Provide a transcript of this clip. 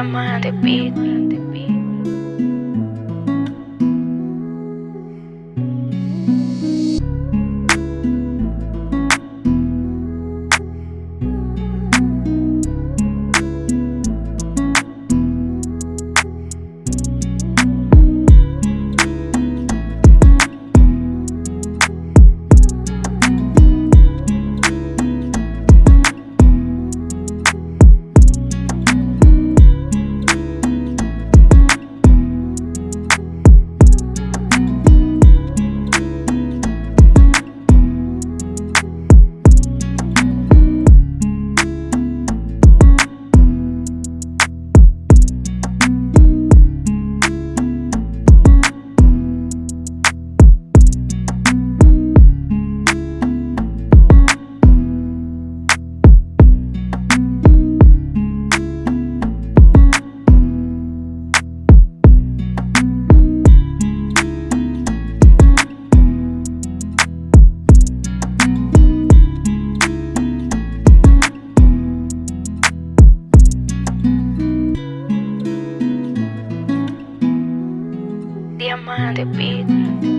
Diamante Beat. mind it, beat.